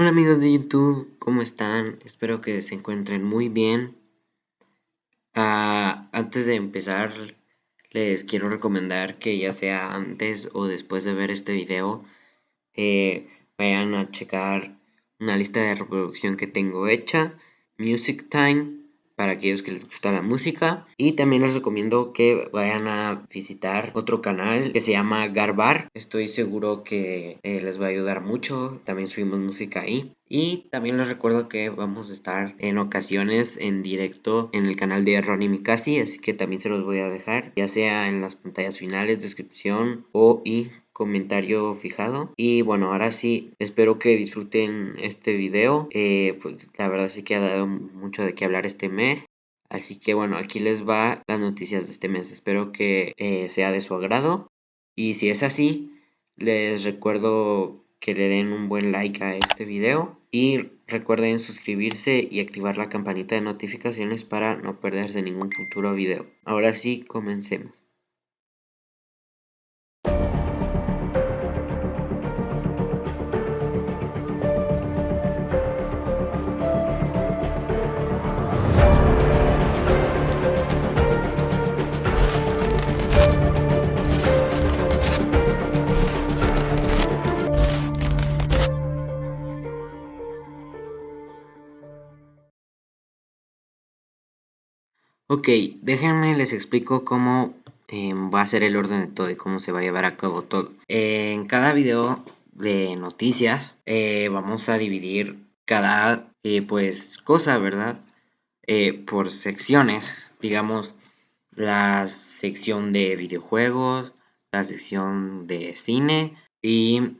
Hola amigos de YouTube, ¿cómo están? Espero que se encuentren muy bien. Ah, antes de empezar, les quiero recomendar que ya sea antes o después de ver este video, eh, vayan a checar una lista de reproducción que tengo hecha, Music Time, para aquellos que les gusta la música. Y también les recomiendo que vayan a visitar otro canal que se llama Garbar. Estoy seguro que eh, les va a ayudar mucho. También subimos música ahí. Y también les recuerdo que vamos a estar en ocasiones en directo en el canal de Ronnie Mikasi, así que también se los voy a dejar, ya sea en las pantallas finales, descripción o y comentario fijado. Y bueno ahora sí espero que disfruten este video. Eh, pues la verdad sí que ha dado mucho de qué hablar este mes. Así que bueno aquí les va las noticias de este mes. Espero que eh, sea de su agrado. Y si es así les recuerdo que le den un buen like a este video. Y recuerden suscribirse y activar la campanita de notificaciones para no perderse ningún futuro video. Ahora sí comencemos Ok, déjenme les explico cómo em, va a ser el orden de todo y cómo se va a llevar a cabo todo. en cada video de noticias eh, vamos a dividir cada eh, pues cosa, ¿verdad? Eh, por secciones, digamos la sección de videojuegos, la sección de cine y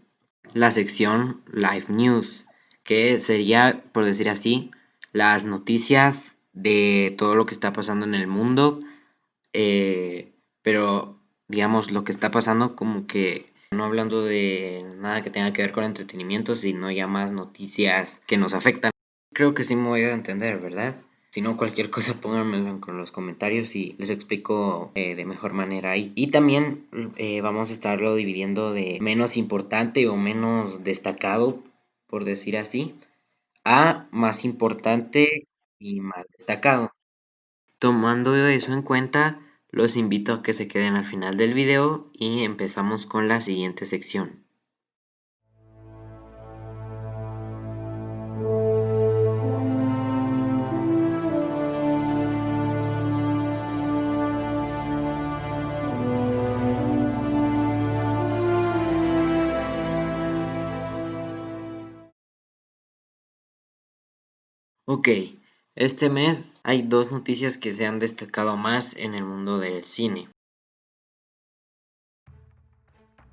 la sección live news, que sería, por decir así, las noticias de todo lo que está pasando en el mundo, eh, pero digamos lo que está pasando como que no hablando de nada que tenga que ver con entretenimiento, sino ya más noticias que nos afectan. Creo que sí me voy a entender, ¿verdad? Si no, cualquier cosa pónganmelo en los comentarios y les explico eh, de mejor manera ahí. Y también eh, vamos a estarlo dividiendo de menos importante o menos destacado, por decir así, a más importante y más destacado. Tomando eso en cuenta, los invito a que se queden al final del video y empezamos con la siguiente sección. Este mes hay dos noticias que se han destacado más en el mundo del cine.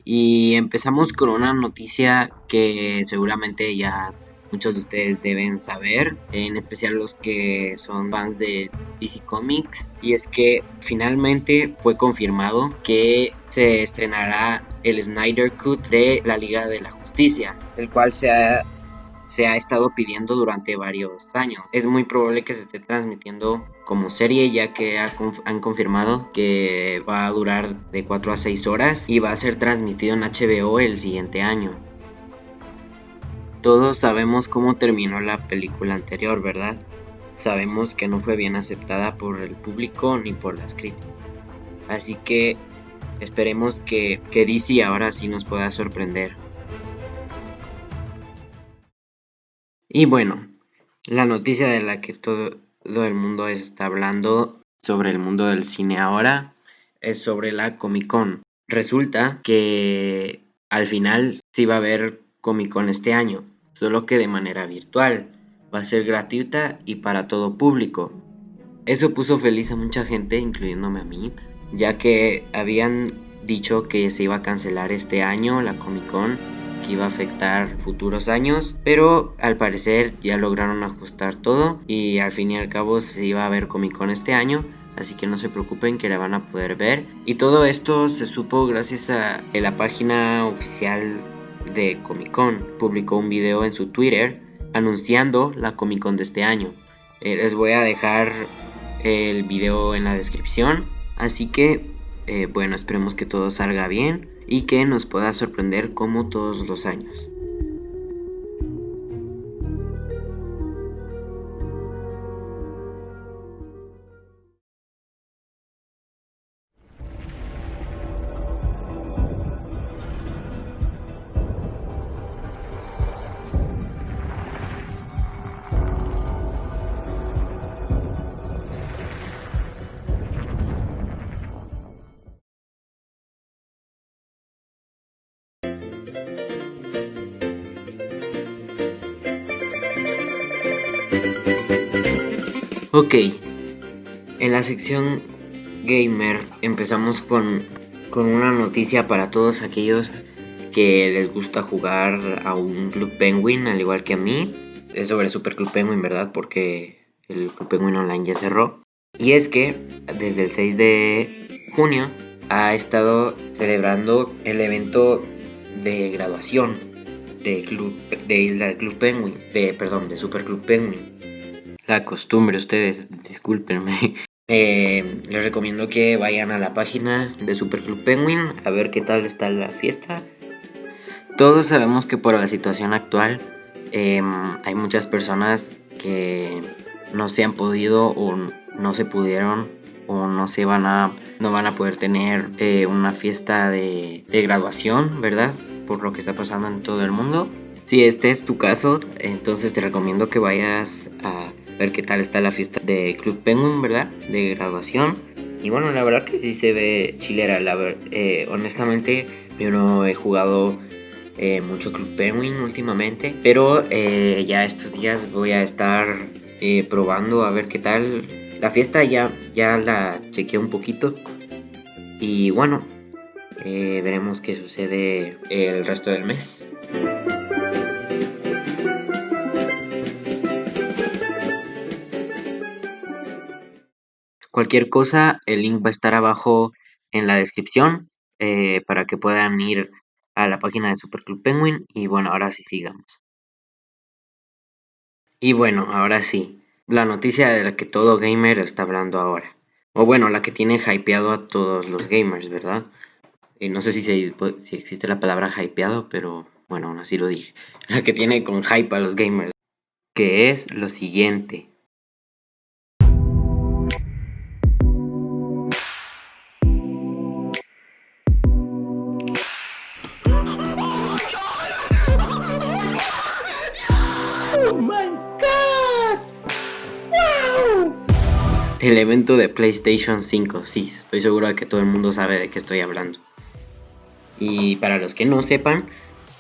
Y empezamos con una noticia que seguramente ya muchos de ustedes deben saber, en especial los que son fans de DC Comics, y es que finalmente fue confirmado que se estrenará el Snyder Cut de la Liga de la Justicia, el cual se ha se ha estado pidiendo durante varios años. Es muy probable que se esté transmitiendo como serie ya que han confirmado que va a durar de 4 a 6 horas y va a ser transmitido en HBO el siguiente año. Todos sabemos cómo terminó la película anterior, ¿verdad? Sabemos que no fue bien aceptada por el público ni por las críticas. Así que esperemos que, que DC ahora sí nos pueda sorprender. Y bueno, la noticia de la que todo, el mundo está hablando sobre el mundo del cine ahora es sobre la Comic Con. Resulta que al final sí va a haber Comic Con este año, solo que de manera virtual. Va a ser gratuita y para todo público. Eso puso feliz a mucha gente, incluyéndome a mí, ya que habían dicho que se iba a cancelar este año la Comic Con iba a afectar futuros años, pero al parecer ya lograron ajustar todo y al fin y al cabo se iba a ver Comic Con este año, así que no se preocupen que la van a poder ver. Y todo esto se supo gracias a la página oficial de Comic Con. Publicó un video en su Twitter anunciando la Comic Con de este año. Eh, les voy a dejar el video en la descripción, así que eh, bueno, esperemos que todo salga bien y que nos pueda sorprender como todos los años. Ok, en la sección gamer empezamos con, con una noticia para todos aquellos que les gusta jugar a un Club Penguin, al igual que a mí. Es sobre Super Club Penguin, ¿verdad? Porque el Club Penguin Online ya cerró. Y es que desde el 6 de junio ha estado celebrando el evento de graduación de Club de Isla Club Penguin, de perdón, de Super Club Penguin. La costumbre, ustedes, discúlpenme. Eh, les recomiendo que vayan a la página de Super Club Penguin a ver qué tal está la fiesta. Todos sabemos que por la situación actual em, hay muchas personas que no se han podido o no se pudieron o no se van a no van a poder tener eh, una fiesta de, graduación, ¿verdad? Por lo que está pasando en todo el mundo. Si este es tu caso, entonces te recomiendo que vayas a ver qué tal está la fiesta de Club Penguin, ¿verdad? De graduación. Y bueno, la verdad que sí se ve chilera. La eh, honestamente, yo no he jugado eh, mucho Club Penguin últimamente, pero ya estos días voy a estar probando a ver qué tal la fiesta ya, ya la chequeé un poquito. Y bueno, eh, veremos qué sucede el resto del mes. Cualquier cosa, el link va a estar abajo en la descripción eh, para que puedan ir a la página de Super Club Penguin. Y bueno, ahora sí sigamos. Y bueno, ahora sí la noticia de la que todo gamer está hablando ahora. O bueno, la que tiene hypeado a todos los gamers, ¿verdad? Y no sé si, si existe la palabra hypeado, pero bueno, aún así lo dije. La que tiene con hype a los gamers. Que es lo siguiente. El evento de PlayStation 5, sí, estoy seguro de que todo el mundo sabe de qué estoy hablando. Y para los que no sepan,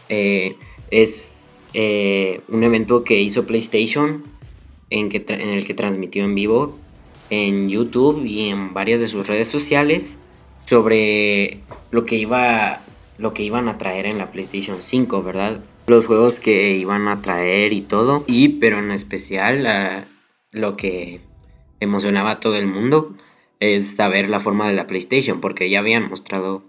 eh, es eh, un evento que hizo PlayStation en, el que transmitió en vivo en YouTube y en varias de sus redes sociales sobre lo que iba lo que iban a traer en la PlayStation 5, ¿verdad? Los juegos que iban a traer y todo, y pero en especial lo que emocionaba a todo el mundo es saber la forma de la PlayStation, porque ya habían mostrado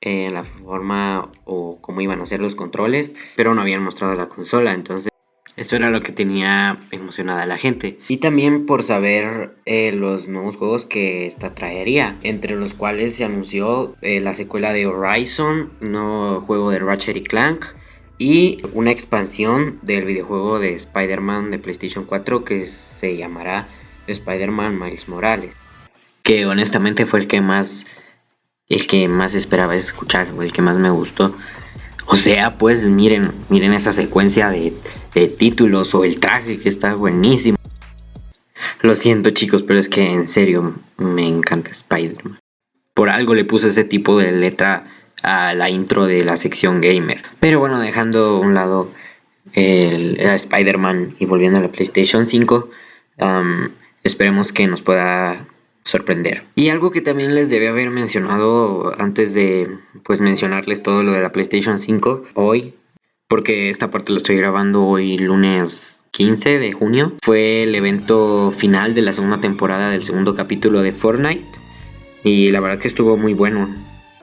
eh, la forma o cómo iban a ser los controles, pero no habían mostrado la consola, entonces eso era lo que tenía emocionada a la gente. Y también por saber eh, los nuevos juegos que esta traería, entre los cuales se anunció eh, la secuela de Horizon, nuevo juego de Ratchet y Clank, y una expansión del videojuego de Spider-Man de PlayStation 4 que se llamará Spider-Man Miles Morales. Que honestamente fue el que más. El que más esperaba escuchar, o el que más me gustó. O sea, pues miren, miren esa secuencia de, de títulos o el traje que está buenísimo. Lo siento chicos, pero es que en serio me encanta Spider-Man. Por algo le puse ese tipo de letra a la intro de la sección gamer. Pero bueno, dejando a un lado el, Spider-Man y volviendo a la PlayStation 5, esperemos que nos pueda sorprender. Y algo que también les debía haber mencionado antes de pues mencionarles todo lo de la PlayStation 5 hoy, porque esta parte lo estoy grabando hoy lunes 15 de junio, fue el evento final de la segunda temporada del segundo capítulo de Fortnite y la verdad que estuvo muy bueno.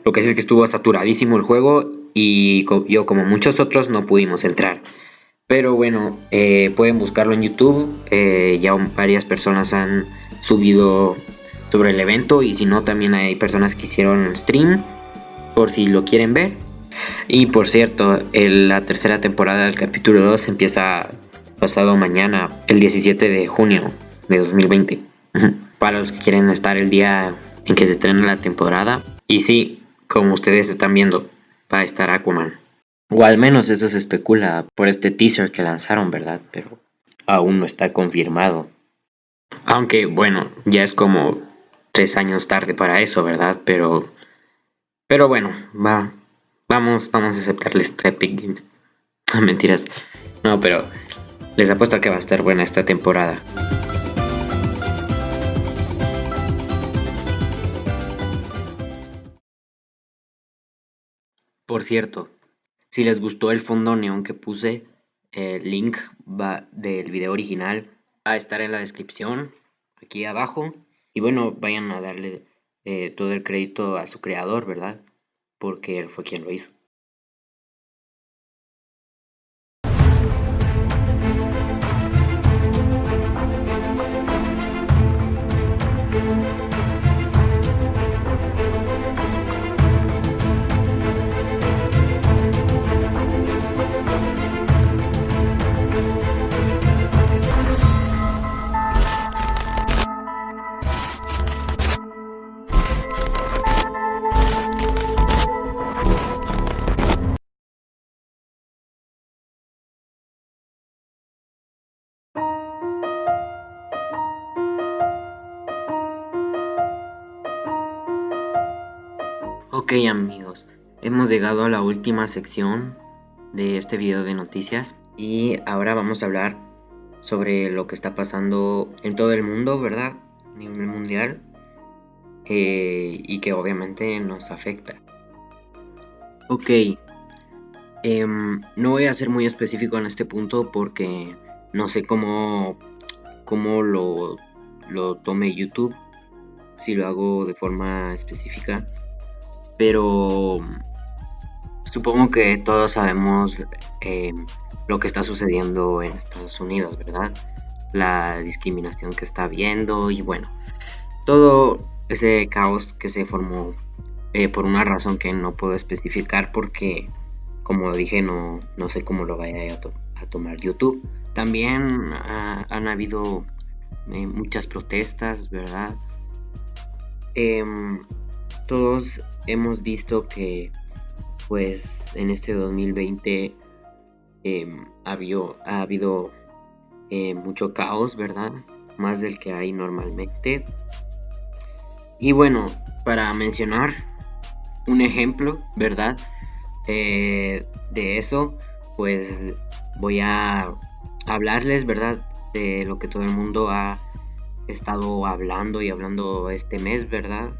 Lo que es, es que estuvo saturadísimo el juego y yo como muchos otros no pudimos entrar. Pero bueno, eh, pueden buscarlo en YouTube. Eh, ya varias personas han subido sobre el evento. Y si no, también hay personas que hicieron stream. Por si lo quieren ver. Y por cierto, la tercera temporada del capítulo 2 empieza pasado mañana, el 17 de junio de 2020. Para los que quieren estar el día en que se estrena la temporada. Y sí, como ustedes están viendo, va a estar Aquaman. O al menos eso se especula por este teaser que lanzaron, ¿verdad? Pero aún no está confirmado. Aunque bueno, ya es como tres años tarde para eso, ¿verdad? Pero, pero bueno, va, vamos, vamos a aceptarles este Epic Games. No, mentiras. No, pero les apuesto a que va a estar buena esta temporada. Por cierto, si les gustó el fondo neón que puse, el link va del video original va a estar en la descripción, aquí abajo. Y bueno, vayan a darle eh, todo el crédito a su creador, ¿verdad? Porque él fue quien lo hizo. Ok amigos, hemos llegado a la última sección de este video de noticias y ahora vamos a hablar sobre lo que está pasando en todo el mundo, ¿verdad? Nivel mundial eh, y que obviamente nos afecta. Ok, em, no voy a ser muy específico en este punto porque no sé cómo, cómo lo, lo tome YouTube, si lo hago de forma específica pero supongo que todos sabemos eh, lo que está sucediendo en Estados Unidos, ¿verdad? La discriminación que está habiendo y bueno, todo ese caos que se formó eh, por una razón que no puedo especificar porque, como dije, no, no sé cómo lo vaya a, tomar YouTube. También han habido eh, muchas protestas, ¿verdad? Em, todos hemos visto que pues en este 2020 em, ha habido, ha habido eh, mucho caos, ¿verdad? Más del que hay normalmente. Y bueno, para mencionar un ejemplo, ¿verdad? Eh, de eso, pues voy a hablarles, ¿verdad? De lo que todo el mundo ha estado hablando y hablando este mes, ¿verdad?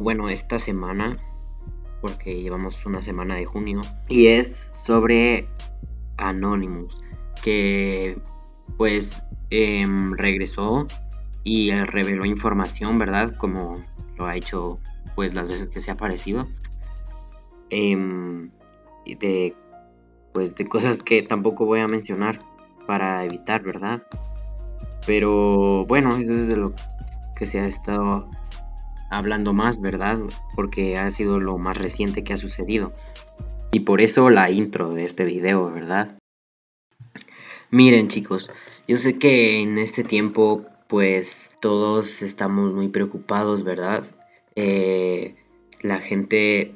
Bueno, esta semana, porque llevamos una semana de junio, y es sobre Anonymous, que pues em, regresó y reveló información, ¿verdad? Como lo ha hecho pues las veces que se ha aparecido. Em, de pues de cosas que tampoco voy a mencionar para evitar, ¿verdad? Pero bueno, eso es de lo que se ha estado hablando más, ¿verdad? Porque ha sido lo más reciente que ha sucedido. Y por eso la intro de este video, ¿verdad? Miren chicos, yo sé que en este tiempo pues todos estamos muy preocupados, ¿verdad? Eh, la gente,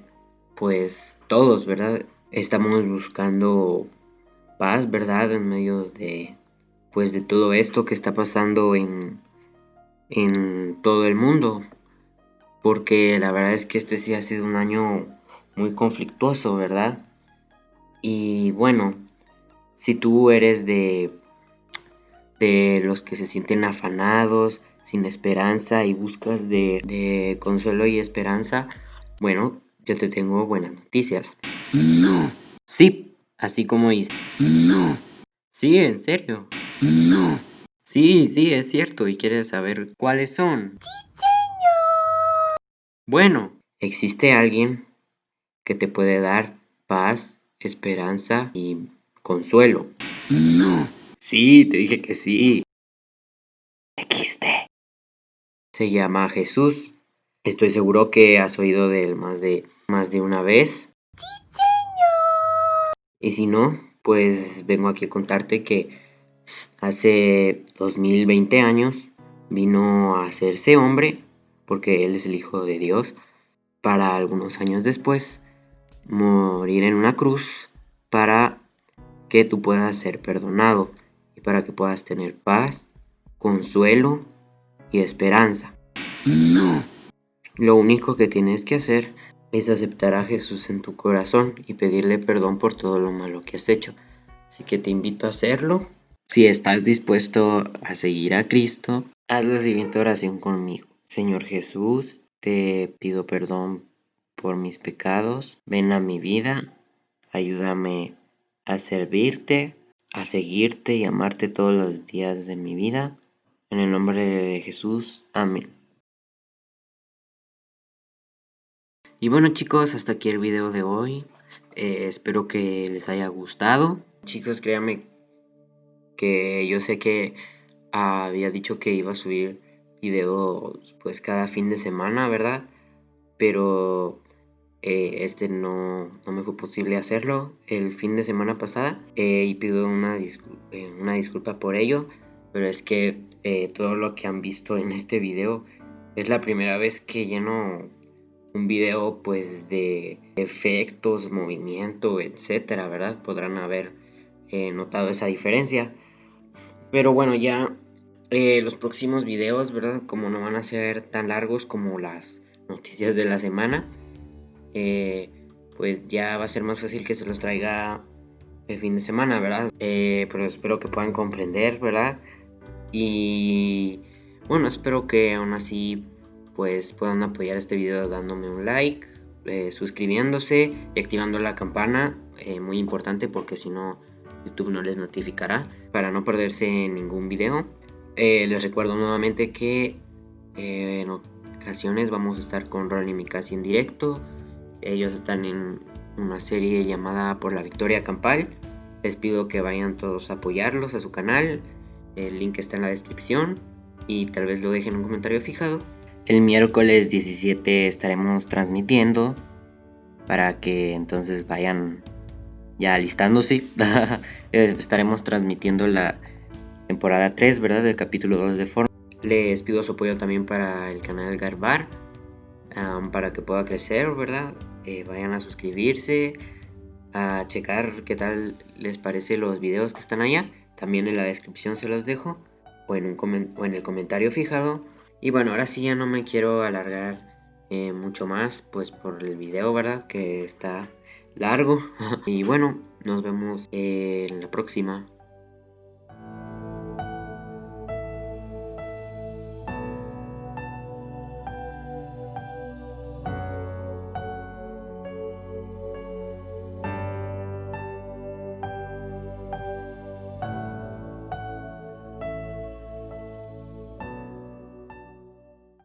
pues todos, ¿verdad? Estamos buscando paz, ¿verdad? En medio de pues de todo esto que está pasando en, en todo el mundo porque la verdad es que este sí ha sido un año muy conflictuoso, ¿verdad? Y bueno, si tú eres de, de los que se sienten afanados, sin esperanza y buscas de, de consuelo y esperanza, bueno, yo te tengo buenas noticias. No. Sí, así como dice. No. Sí, en serio. No. Sí, sí, es cierto. ¿Y quieres saber cuáles son? Bueno, existe alguien que te puede dar paz, esperanza y consuelo. No. Sí, te dije que sí. Existe. Se llama Jesús. Estoy seguro que has oído de él más de, más de una vez. Y si no, pues vengo aquí a contarte que hace 2020 años vino a hacerse hombre porque Él es el Hijo de Dios, para algunos años después morir en una cruz para que tú puedas ser perdonado y para que puedas tener paz, consuelo y esperanza. No. Lo único que tienes que hacer es aceptar a Jesús en tu corazón y pedirle perdón por todo lo malo que has hecho. Así que te invito a hacerlo. Si estás dispuesto a seguir a Cristo, haz la siguiente oración conmigo. Señor Jesús, te pido perdón por mis pecados, ven a mi vida, ayúdame a servirte, a seguirte y amarte todos los días de mi vida. En el nombre de Jesús, amén. Y bueno chicos, hasta aquí el video de hoy. Eh, espero que les haya gustado. Chicos, créanme que yo sé que había dicho que iba a subir videos pues cada fin de semana, ¿verdad? Pero eh, este no, no, me fue posible hacerlo el fin de semana pasada eh, y pido una, una, disculpa por ello, pero es que todo lo que han visto en este video es la primera vez que lleno un video pues de efectos, movimiento, etcétera, ¿verdad? Podrán haber eh, notado esa diferencia. Pero bueno, ya eh, los próximos videos, ¿verdad? Como no van a ser tan largos como las noticias de la semana, eh, pues ya va a ser más fácil que se los traiga el fin de semana, ¿verdad? pero espero que puedan comprender, ¿verdad? Y bueno, espero que aún así pues puedan apoyar este video dándome un like, eh, suscribiéndose y activando la campana, eh, muy importante porque si no YouTube no les notificará para no perderse ningún video. Eh, les recuerdo nuevamente que en ocasiones vamos a estar con Ron y Mikasi en directo. Ellos están en una serie llamada Por la Victoria Campal. Les pido que vayan todos a apoyarlos a su canal. El link está en la descripción y tal vez lo dejen en un comentario fijado. El miércoles 17 estaremos transmitiendo para que entonces vayan ya listándose. Eh, estaremos transmitiendo la temporada 3, ¿verdad? Del capítulo 2 de Forma. Les pido su apoyo también para el canal Garbar, para que pueda crecer, ¿verdad? Eh, vayan a suscribirse, a checar qué tal les parece los videos que están allá. También en la descripción se los dejo, o en, un o en el comentario fijado. Y bueno, ahora sí ya no me quiero alargar eh, mucho más, pues por el video, ¿verdad? Que está largo. y bueno, nos vemos en la próxima.